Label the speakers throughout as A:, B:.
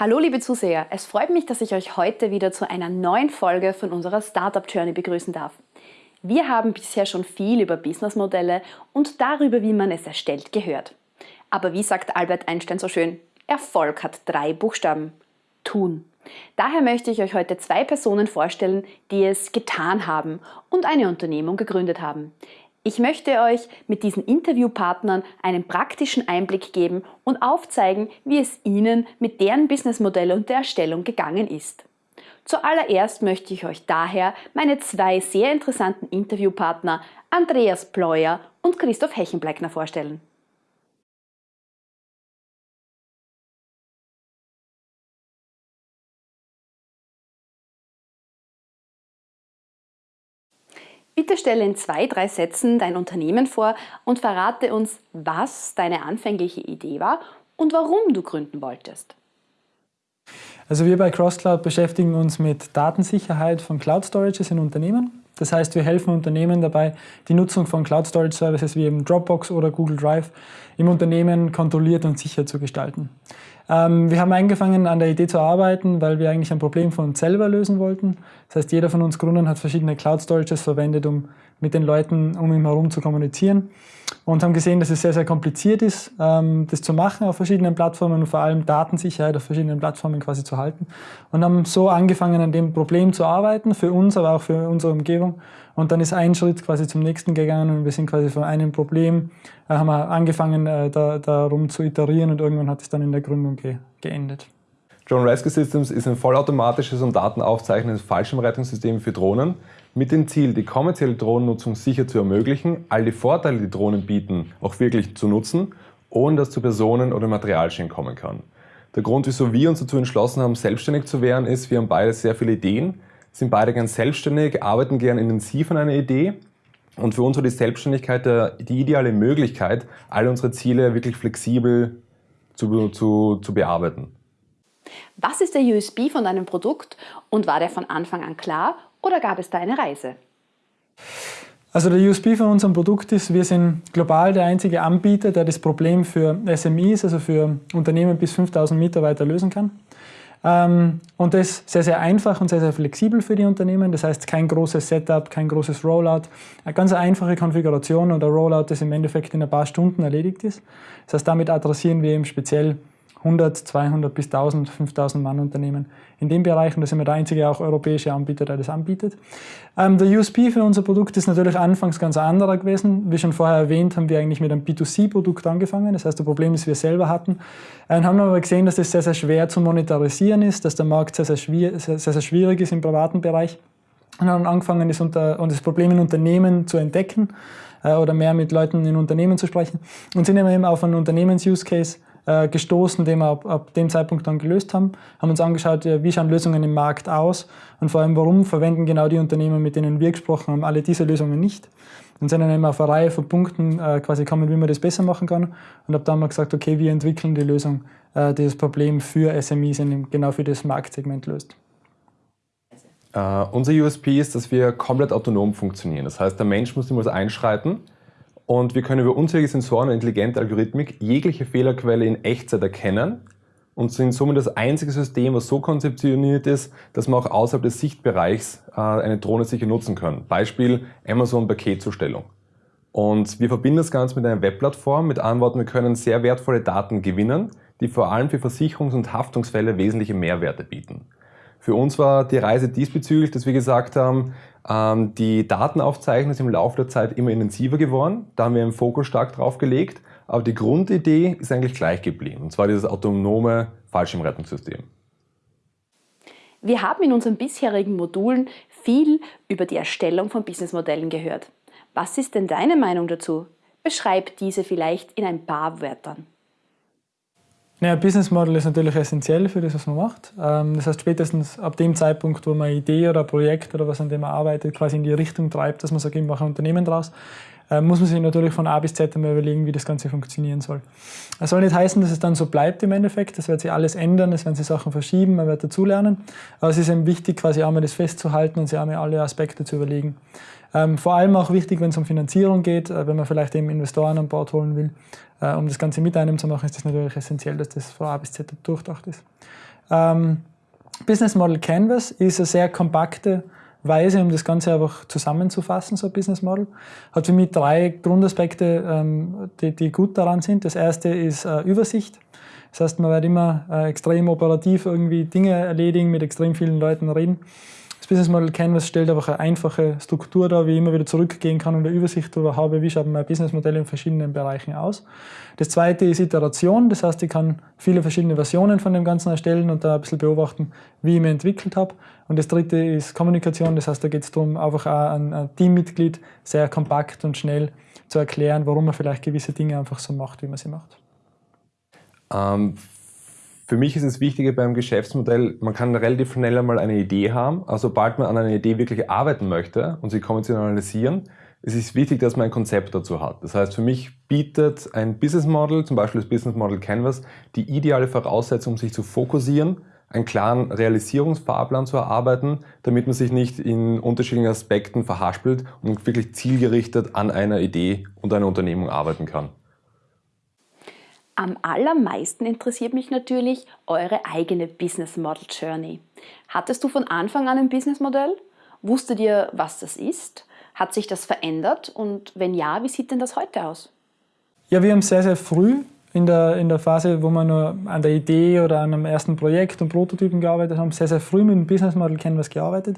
A: Hallo liebe Zuseher, es freut mich, dass ich euch heute wieder zu einer neuen Folge von unserer Startup Journey begrüßen darf. Wir haben bisher schon viel über Businessmodelle und darüber, wie man es erstellt, gehört. Aber wie sagt Albert Einstein so schön, Erfolg hat drei Buchstaben. Tun. Daher möchte ich euch heute zwei Personen vorstellen, die es getan haben und eine Unternehmung gegründet haben. Ich möchte euch mit diesen Interviewpartnern einen praktischen Einblick geben und aufzeigen, wie es ihnen mit deren Businessmodell und der Erstellung gegangen ist. Zuallererst möchte ich euch daher meine zwei sehr interessanten Interviewpartner Andreas Pleuer und Christoph Hechenbleckner vorstellen. Bitte stelle in zwei, drei Sätzen dein Unternehmen vor und verrate uns, was deine anfängliche Idee war und warum du gründen wolltest.
B: Also wir bei CrossCloud beschäftigen uns mit Datensicherheit von Cloud Storages in Unternehmen. Das heißt, wir helfen Unternehmen dabei, die Nutzung von Cloud Storage Services wie eben Dropbox oder Google Drive im Unternehmen kontrolliert und sicher zu gestalten. Ähm, wir haben angefangen an der Idee zu arbeiten, weil wir eigentlich ein Problem von uns selber lösen wollten. Das heißt, jeder von uns Gründern hat verschiedene Cloud Storages verwendet, um mit den Leuten um ihn herum zu kommunizieren und haben gesehen, dass es sehr, sehr kompliziert ist, ähm, das zu machen auf verschiedenen Plattformen und vor allem Datensicherheit auf verschiedenen Plattformen quasi zu halten. Und haben so angefangen, an dem Problem zu arbeiten, für uns, aber auch für unsere Umgebung. Und dann ist ein Schritt quasi zum nächsten gegangen und wir sind quasi von einem Problem, äh, haben wir angefangen, äh, da, darum zu iterieren und irgendwann hat es dann in der Gründung ge geendet.
C: Drone Rescue Systems ist ein vollautomatisches und datenaufzeichnendes Fallschirmrettungssystem für Drohnen mit dem Ziel, die kommerzielle Drohnennutzung sicher zu ermöglichen, all die Vorteile, die Drohnen bieten, auch wirklich zu nutzen, ohne dass zu Personen- oder Materialschäden kommen kann. Der Grund, wieso wir uns dazu entschlossen haben, selbstständig zu werden, ist, wir haben beide sehr viele Ideen, sind beide gern selbstständig, arbeiten gern intensiv an einer Idee und für uns war die Selbstständigkeit die ideale Möglichkeit, all unsere Ziele wirklich flexibel zu, zu, zu bearbeiten.
A: Was ist der USB von deinem Produkt und war der von Anfang an klar oder gab es da eine Reise?
B: Also der USB von unserem Produkt ist, wir sind global der einzige Anbieter, der das Problem für SMEs, also für Unternehmen bis 5000 Mitarbeiter lösen kann. Ähm, und das sehr, sehr einfach und sehr, sehr flexibel für die Unternehmen. Das heißt, kein großes Setup, kein großes Rollout. Eine ganz einfache Konfiguration ein Rollout, das im Endeffekt in ein paar Stunden erledigt ist. Das heißt, damit adressieren wir eben speziell 100, 200 bis 1000, 5000 Mann Unternehmen in dem Bereich und da sind wir der einzige auch europäische Anbieter, der das anbietet. Ähm, der USP für unser Produkt ist natürlich anfangs ganz anderer gewesen. Wie schon vorher erwähnt, haben wir eigentlich mit einem B2C-Produkt angefangen, das heißt, das Problem, das wir selber hatten. Äh, haben aber gesehen, dass das sehr, sehr schwer zu monetarisieren ist, dass der Markt sehr, sehr, schwierig, sehr, sehr schwierig ist im privaten Bereich. Und haben angefangen, das, unter, und das Problem in Unternehmen zu entdecken äh, oder mehr mit Leuten in Unternehmen zu sprechen und sind eben auf einen Unternehmens-Use-Case gestoßen, den wir ab, ab, dem Zeitpunkt dann gelöst haben, haben uns angeschaut, wie schauen Lösungen im Markt aus und vor allem, warum verwenden genau die Unternehmen, mit denen wir gesprochen haben, alle diese Lösungen nicht. Und sind dann eben auf eine Reihe von Punkten äh, quasi kommen, wie man das besser machen kann. Und habe dann mal gesagt, okay, wir entwickeln die Lösung, äh, die das Problem für SMEs in, genau für das Marktsegment löst.
C: Uh, unser USP ist, dass wir komplett autonom funktionieren. Das heißt, der Mensch muss niemals einschreiten und wir können über unzählige Sensoren und intelligente Algorithmik jegliche Fehlerquelle in Echtzeit erkennen und sind somit das einzige System, was so konzeptioniert ist, dass man auch außerhalb des Sichtbereichs äh, eine Drohne sicher nutzen kann. Beispiel Amazon Paketzustellung. Und wir verbinden das Ganze mit einer Webplattform. Mit anderen Worten, wir können sehr wertvolle Daten gewinnen, die vor allem für Versicherungs- und Haftungsfälle wesentliche Mehrwerte bieten. Für uns war die Reise diesbezüglich, dass wir gesagt haben, die Datenaufzeichnung ist im Laufe der Zeit immer intensiver geworden. Da haben wir einen Fokus stark drauf gelegt. Aber die Grundidee ist eigentlich gleich geblieben. Und zwar dieses autonome Fallschirmrettungssystem.
A: Wir haben in unseren bisherigen Modulen viel über die Erstellung von Businessmodellen gehört. Was ist denn deine Meinung dazu? Beschreib diese vielleicht in ein paar Wörtern.
B: Naja, Business Model ist natürlich essentiell für das, was man macht. Ähm, das heißt, spätestens ab dem Zeitpunkt, wo man eine Idee oder ein Projekt oder was an dem man arbeitet, quasi in die Richtung treibt, dass man sagt, ich mache ein Unternehmen draus, äh, muss man sich natürlich von A bis Z einmal überlegen, wie das Ganze funktionieren soll. Das soll nicht heißen, dass es dann so bleibt im Endeffekt. Das wird sich alles ändern, es werden sich Sachen verschieben, man wird dazulernen. Aber es ist eben wichtig, quasi einmal das festzuhalten und sich einmal alle Aspekte zu überlegen. Ähm, vor allem auch wichtig, wenn es um Finanzierung geht, äh, wenn man vielleicht eben Investoren an Bord holen will. Äh, um das Ganze mit einem zu machen, ist das natürlich essentiell, dass das von A bis Z durchdacht ist. Ähm, Business Model Canvas ist eine sehr kompakte Weise, um das Ganze einfach zusammenzufassen, so ein Business Model. Hat für mich drei Grundaspekte, ähm, die, die gut daran sind. Das erste ist äh, Übersicht. Das heißt, man wird immer äh, extrem operativ irgendwie Dinge erledigen, mit extrem vielen Leuten reden. Business Model Canvas stellt einfach eine einfache Struktur dar, wie ich immer wieder zurückgehen kann und eine Übersicht darüber habe, wie schaut mein Businessmodell in verschiedenen Bereichen aus. Das zweite ist Iteration, das heißt, ich kann viele verschiedene Versionen von dem Ganzen erstellen und da ein bisschen beobachten, wie ich mich entwickelt habe. Und das dritte ist Kommunikation, das heißt, da geht es darum, einfach auch ein Teammitglied sehr kompakt und schnell zu erklären, warum man vielleicht gewisse Dinge einfach so macht, wie man sie macht.
C: Ähm, für mich ist es wichtiger beim Geschäftsmodell, man kann relativ schnell einmal eine Idee haben, aber sobald man an einer Idee wirklich arbeiten möchte und sie konventionalisieren, ist es wichtig, dass man ein Konzept dazu hat. Das heißt, für mich bietet ein Business Model, zum Beispiel das Business Model Canvas, die ideale Voraussetzung, um sich zu fokussieren, einen klaren Realisierungsfahrplan zu erarbeiten, damit man sich nicht in unterschiedlichen Aspekten verhaspelt und wirklich zielgerichtet an einer Idee und einer Unternehmung arbeiten kann.
A: Am allermeisten interessiert mich natürlich eure eigene Business Model Journey. Hattest du von Anfang an ein Business Modell? Wusstet ihr, was das ist? Hat sich das verändert? Und wenn ja, wie sieht denn das heute aus?
B: Ja, wir haben sehr, sehr früh in der, in der Phase, wo wir nur an der Idee oder an einem ersten Projekt und Prototypen gearbeitet haben, sehr, sehr früh mit dem Business Model Canvas gearbeitet.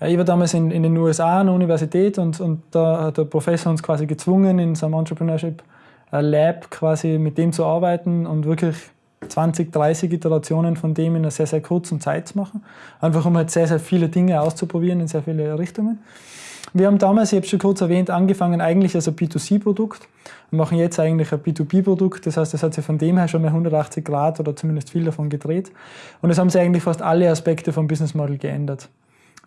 B: Ich war damals in, in den USA an der Universität und, und da hat der Professor uns quasi gezwungen, in so einem Entrepreneurship Lab quasi mit dem zu arbeiten und wirklich 20, 30 Iterationen von dem in einer sehr, sehr kurzen Zeit zu machen. Einfach um halt sehr, sehr viele Dinge auszuprobieren in sehr viele Richtungen. Wir haben damals, ich habe schon kurz erwähnt, angefangen eigentlich als ein B2C-Produkt und machen jetzt eigentlich ein B2B-Produkt. Das heißt, es hat sich von dem her schon mal 180 Grad oder zumindest viel davon gedreht. Und es haben sich eigentlich fast alle Aspekte vom Business Model geändert.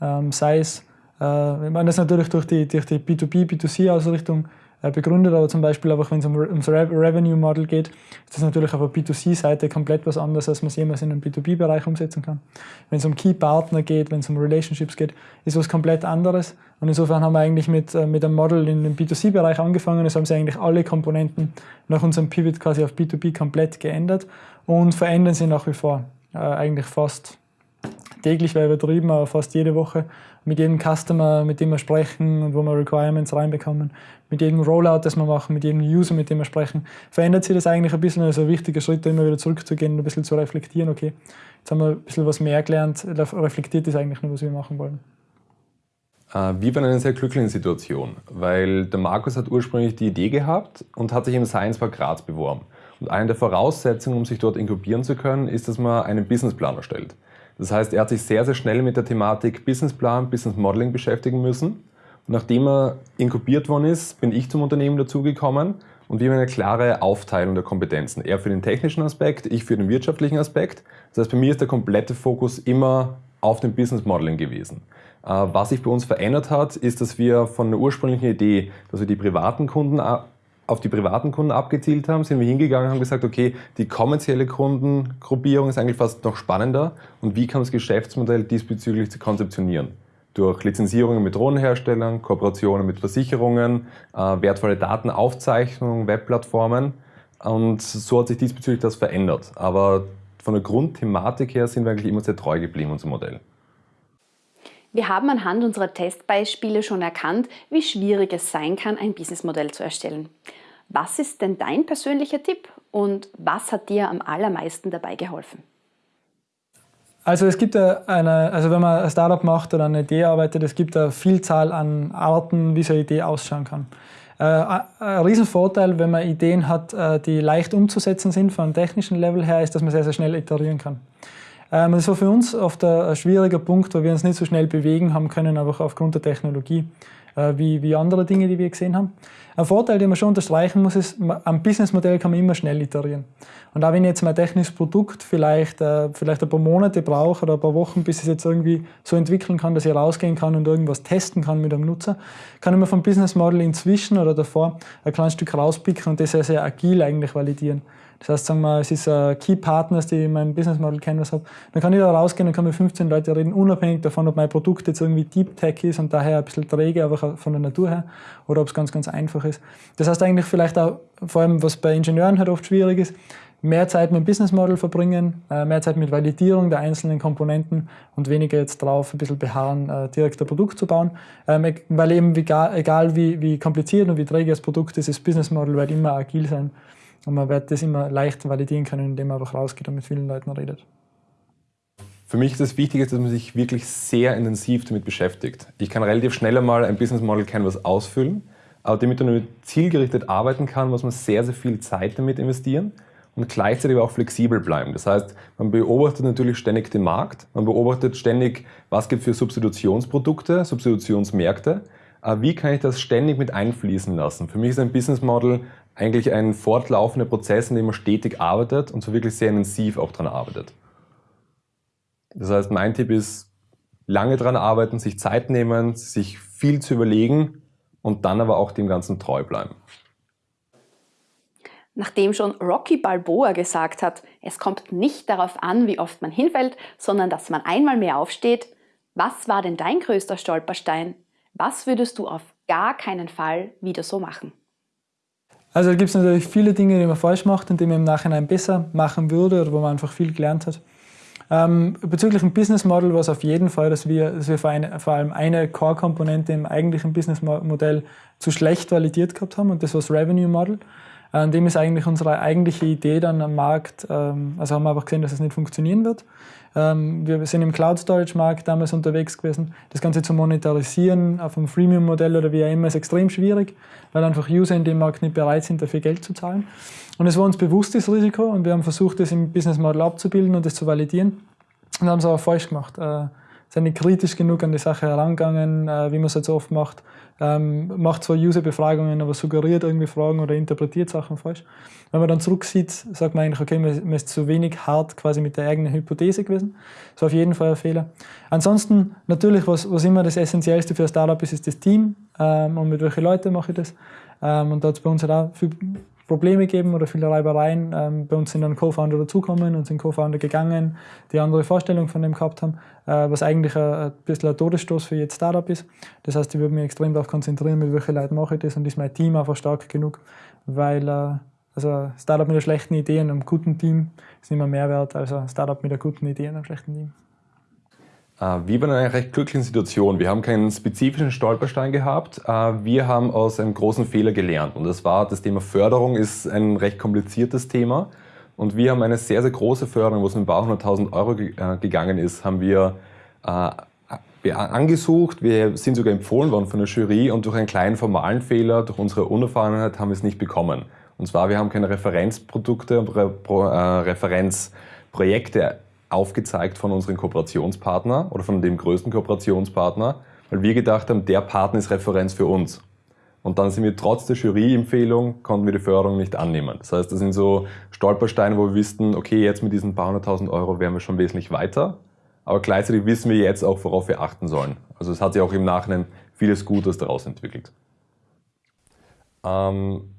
B: Ähm, sei es, äh, wir machen das natürlich durch die, durch die B2B, B2C-Ausrichtung äh, begründet, aber zum Beispiel einfach, wenn es um, ums Revenue Model geht, ist das natürlich auf der B2C-Seite komplett was anderes, als man es jemals in einem B2B-Bereich umsetzen kann. Wenn es um Key Partner geht, wenn es um Relationships geht, ist was komplett anderes. Und insofern haben wir eigentlich mit, äh, mit einem Model in dem B2C-Bereich angefangen. Es haben sich eigentlich alle Komponenten nach unserem Pivot quasi auf B2B komplett geändert und verändern sie nach wie vor. Äh, eigentlich fast täglich wäre übertrieben, aber fast jede Woche mit jedem Customer, mit dem wir sprechen und wo wir Requirements reinbekommen, mit jedem Rollout, das wir machen, mit jedem User, mit dem wir sprechen, verändert sich das eigentlich ein bisschen. Also ein wichtiger Schritt, immer wieder zurückzugehen und ein bisschen zu reflektieren, okay, jetzt haben wir ein bisschen was mehr gelernt, reflektiert ist eigentlich nur, was wir machen wollen.
C: Äh, wir waren in einer sehr glücklichen Situation, weil der Markus hat ursprünglich die Idee gehabt und hat sich im Science Park Graz beworben. Und eine der Voraussetzungen, um sich dort inkubieren zu können, ist, dass man einen Businessplan erstellt. Das heißt, er hat sich sehr, sehr schnell mit der Thematik Businessplan, Business Modeling beschäftigen müssen. Und nachdem er inkubiert worden ist, bin ich zum Unternehmen dazugekommen und wir haben eine klare Aufteilung der Kompetenzen. Er für den technischen Aspekt, ich für den wirtschaftlichen Aspekt. Das heißt, bei mir ist der komplette Fokus immer auf dem Business Modeling gewesen. Äh, was sich bei uns verändert hat, ist, dass wir von der ursprünglichen Idee, dass wir die privaten Kunden auf die privaten Kunden abgezielt haben, sind wir hingegangen und haben gesagt, okay, die kommerzielle Kundengruppierung ist eigentlich fast noch spannender und wie kann das Geschäftsmodell diesbezüglich zu konzeptionieren? Durch Lizenzierungen mit Drohnenherstellern, Kooperationen mit Versicherungen, äh, wertvolle Datenaufzeichnungen, Webplattformen und so hat sich diesbezüglich das verändert. Aber von der Grundthematik her sind wir eigentlich immer sehr treu geblieben, unser Modell.
A: Wir haben anhand unserer Testbeispiele schon erkannt, wie schwierig es sein kann, ein Businessmodell zu erstellen. Was ist denn dein persönlicher Tipp und was hat dir am allermeisten dabei geholfen?
B: Also es gibt eine, also wenn man ein Startup macht oder eine Idee arbeitet, es gibt eine Vielzahl an Arten, wie so eine Idee ausschauen kann. Äh, ein Riesenvorteil, wenn man Ideen hat, äh, die leicht umzusetzen sind von technischen Level her, ist, dass man sehr, sehr schnell iterieren kann. Ähm, das war für uns oft ein, schwieriger Punkt, weil wir uns nicht so schnell bewegen haben können, einfach aufgrund der Technologie, äh, wie andere Dinge, die wir gesehen haben. Ein Vorteil, den man schon unterstreichen muss, ist, am Businessmodell kann man immer schnell iterieren. Und auch wenn ich jetzt mein technisches Produkt vielleicht, äh, vielleicht ein paar Monate brauche oder ein paar Wochen, bis ich es jetzt irgendwie so entwickeln kann, dass ich rausgehen kann und irgendwas testen kann mit einem Nutzer, kann ich mir vom Business Model inzwischen oder davor ein kleines Stück rauspicken und das sehr, sehr agil eigentlich validieren. Das heißt, sagen wir, es ist uh, Key Partners, die mein Business Model Canvas hat. Dann kann ich da rausgehen und kann mit 15 Leuten reden, unabhängig davon, ob mein Produkt jetzt irgendwie Deep Tech ist und daher ein bisschen träge, aber von der Natur her, oder ob es ganz, ganz einfach ist. Das heißt eigentlich vielleicht auch, vor allem was bei Ingenieuren halt oft schwierig ist, mehr Zeit mit dem Business Model verbringen, äh, mehr Zeit mit Validierung der einzelnen Komponenten und weniger jetzt drauf ein bisschen beharren, äh, direkt ein Produkt zu bauen. Ähm, weil eben egal wie, wie kompliziert und wie träge das Produkt ist, das Business Model wird immer agil sein und man wird das immer leicht validieren können, indem man einfach rausgeht und mit vielen Leuten redet.
C: Für mich ist das Wichtige, dass man sich wirklich sehr intensiv damit beschäftigt. Ich kann relativ schnell einmal ein Business Model Canvas ausfüllen, damit man zielgerichtet arbeiten kann, muss man sehr, sehr viel Zeit damit investieren und gleichzeitig auch flexibel bleiben. Das heißt, man beobachtet natürlich ständig den Markt, man beobachtet ständig, was gibt es für Substitutionsprodukte, Substitutionsmärkte, äh, wie kann ich das ständig mit einfließen lassen. Für mich ist ein Business Model eigentlich ein fortlaufender Prozess, in dem man stetig arbeitet und so wirklich sehr intensiv auch daran arbeitet. Das heißt, mein Tipp ist, lange daran arbeiten, sich Zeit nehmen, sich viel zu überlegen und dann aber auch dem Ganzen treu bleiben.
A: Nachdem schon Rocky Balboa gesagt hat, es kommt nicht darauf an, wie oft man hinfällt, sondern dass man einmal mehr aufsteht, was war denn dein größter Stolperstein? Was würdest du auf gar keinen Fall wieder so machen?
B: Also da gibt es natürlich viele Dinge, die man falsch macht und die man im Nachhinein besser machen würde oder wo man einfach viel gelernt hat. Ähm, bezüglich dem Business Model war es auf jeden Fall, dass wir, dass wir vor, eine, vor allem eine Core-Komponente im eigentlichen Business Modell zu schlecht validiert gehabt haben und das war das Revenue Model. An dem ist eigentlich unsere eigentliche Idee dann am Markt, ähm, also haben wir einfach gesehen, dass es nicht funktionieren wird. Ähm, wir sind im Cloud Storage Markt damals unterwegs gewesen. Das Ganze zu monetarisieren auf einem Freemium Modell oder wie auch immer ist extrem schwierig, weil einfach User in dem Markt nicht bereit sind, dafür Geld zu zahlen. Und es war uns bewusst, das Risiko, und wir haben versucht, das im Business Model abzubilden und das zu validieren. Und haben es aber falsch gemacht. Sind nicht kritisch genug an die Sache herangegangen, äh, wie man es jetzt oft macht. Ähm, macht zwar User-Befragungen, aber suggeriert irgendwie Fragen oder interpretiert Sachen falsch. Wenn man dann zurücksieht, sagt man eigentlich, okay, man ist zu wenig hart quasi mit der eigenen Hypothese gewesen. Das war auf jeden Fall ein Fehler. Ansonsten, natürlich, was, was immer das Essentiellste für ein Startup ist, ist das Team ähm, und mit welchen Leuten mache ich das. Ähm, und da hat es bei uns halt auch viel Probleme geben oder viele Reibereien. Ähm, bei uns sind dann Co-Founder dazugekommen und sind Co-Founder gegangen, die andere Vorstellung von dem gehabt haben, äh, was eigentlich ein, ein bisschen ein Todesstoß für jedes Startup ist. Das heißt, ich würde mich extrem darauf konzentrieren, mit welchen Leuten mache ich das und ist mein Team einfach stark genug, weil äh, also Startup mit einer schlechten Idee und einem guten Team ist immer mehr wert als ein Startup mit einer guten Idee und einem schlechten Team.
C: Äh, wir waren in einer recht glücklichen Situation. Wir haben keinen spezifischen Stolperstein gehabt. Äh, wir haben aus einem großen Fehler gelernt. Und das war, das Thema Förderung ist ein recht kompliziertes Thema. Und wir haben eine sehr, sehr große Förderung, wo es um ein paar hunderttausend Euro äh, gegangen ist, haben wir angesucht. Wir sind sogar empfohlen worden von der Jury und durch einen kleinen formalen Fehler, durch unsere Unerfahrenheit, haben wir es nicht bekommen. Und zwar, wir haben keine Referenzprodukte und Referenzprojekte aufgezeigt von unseren Kooperationspartner oder von dem größten Kooperationspartner, weil wir gedacht haben, der Partner ist Referenz für uns. Und dann sind wir trotz der Juryempfehlung, konnten wir die Förderung nicht annehmen. Das heißt, das sind so Stolpersteine, wo wir wussten, okay, jetzt mit diesen paar hunderttausend Euro wären wir schon wesentlich weiter. Aber gleichzeitig wissen wir jetzt auch, worauf wir achten sollen. Also es hat sich auch im Nachhinein vieles Gutes daraus entwickelt. Ähm,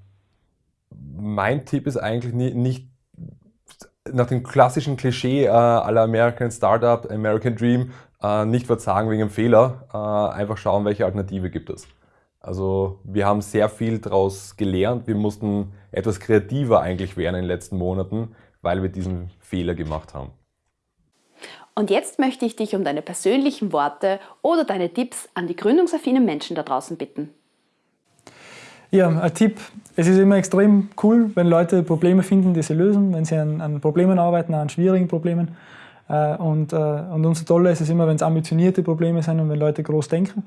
C: mein Tipp ist eigentlich nicht nach dem klassischen Klischee äh, aller American Startup, American Dream, äh, nicht verzagen wegen einem Fehler, äh, einfach schauen, welche Alternative gibt es. Also wir haben sehr viel daraus gelernt. Wir mussten etwas kreativer eigentlich werden in den letzten Monaten, weil wir diesen Fehler gemacht haben.
A: Und jetzt möchte ich dich um deine persönlichen Worte oder deine Tipps an die gründungsaffinen Menschen da draußen bitten.
B: Ja, ein Tipp. Es ist immer extrem cool, wenn Leute Probleme finden, die sie lösen, wenn sie an, an Problemen arbeiten, an schwierigen Problemen. Äh, und, äh, und umso toller ist es immer, wenn es ambitionierte Probleme sind und wenn Leute groß denken.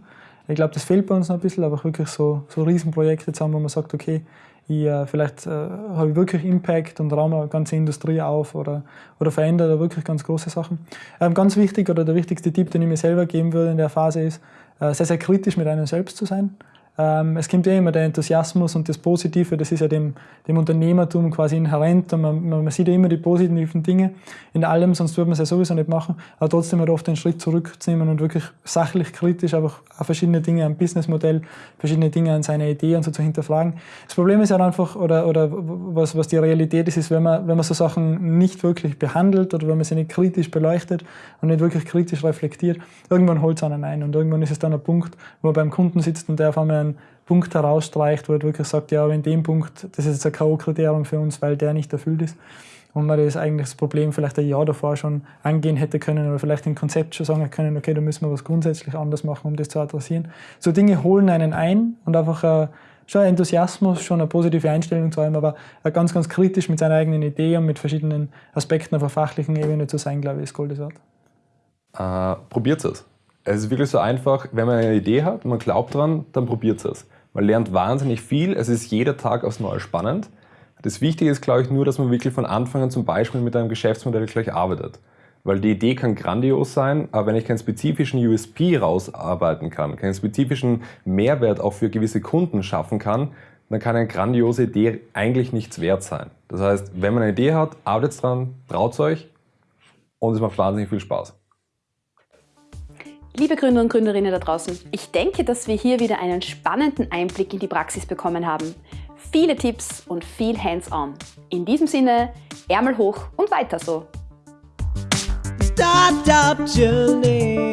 B: Ich glaube, das fehlt bei uns noch ein bisschen, aber wirklich so, so Riesenprojekte zu haben, wo man sagt, okay, ich, äh, vielleicht habe ich wirklich Impact und raume eine ganze Industrie auf oder, oder verändere da wirklich ganz große Sachen. Ähm, ganz wichtig oder der wichtigste Tipp, den ich mir selber geben würde in der Phase ist, sehr, sehr kritisch mit einem selbst zu sein. Ähm, es kommt ja immer der Enthusiasmus und das Positive, das ist ja dem, dem Unternehmertum quasi inhärent und man, man, sieht ja immer die positiven Dinge in allem, sonst würde man es ja sowieso nicht machen, aber trotzdem halt oft einen Schritt zurückzunehmen und wirklich sachlich kritisch einfach verschiedene Dinge am Businessmodell, verschiedene Dinge an seiner Idee und so zu hinterfragen. Das Problem ist ja halt einfach, oder, oder was, was die Realität ist, ist, wenn man, wenn man so Sachen nicht wirklich behandelt oder wenn man sie nicht kritisch beleuchtet und nicht wirklich kritisch reflektiert, irgendwann holt es einen ein und irgendwann ist es dann ein Punkt, wo man beim Kunden sitzt und der auf einmal einen Punkt herausstreicht, wo er wirklich sagt, ja, aber in dem Punkt, das ist jetzt ein K.O.-Kriterium für uns, weil der nicht erfüllt ist. Und man das eigentlich das Problem vielleicht ein Jahr davor schon angehen hätte können oder vielleicht im Konzept schon sagen können, okay, da müssen wir was grundsätzlich anders machen, um das zu adressieren. So Dinge holen einen ein und einfach äh, schon Enthusiasmus, schon eine positive Einstellung zu haben, aber ganz, ganz kritisch mit seiner eigenen Idee und mit verschiedenen Aspekten auf der fachlichen Ebene zu sein, glaube ich, ist Gold wert.
C: Äh, probiert es. Es ist wirklich so einfach, wenn man eine Idee hat und man glaubt dran, dann probiert es. Man lernt wahnsinnig viel, es ist jeder Tag aufs Neue spannend. Das Wichtige ist, glaube ich, nur, dass man wirklich von Anfang an zum Beispiel mit einem Geschäftsmodell gleich arbeitet. Weil die Idee kann grandios sein, aber wenn ich keinen spezifischen USP rausarbeiten kann, keinen spezifischen Mehrwert auch für gewisse Kunden schaffen kann, dann kann eine grandiose Idee eigentlich nichts wert sein. Das heißt, wenn man eine Idee hat, arbeitet dran, traut euch und es macht wahnsinnig viel Spaß.
A: Liebe Gründer und Gründerinnen da draußen, ich denke, dass wir hier wieder einen spannenden Einblick in die Praxis bekommen haben. Viele Tipps und viel Hands-on. In diesem Sinne, Ärmel hoch und weiter so. Startup Journey.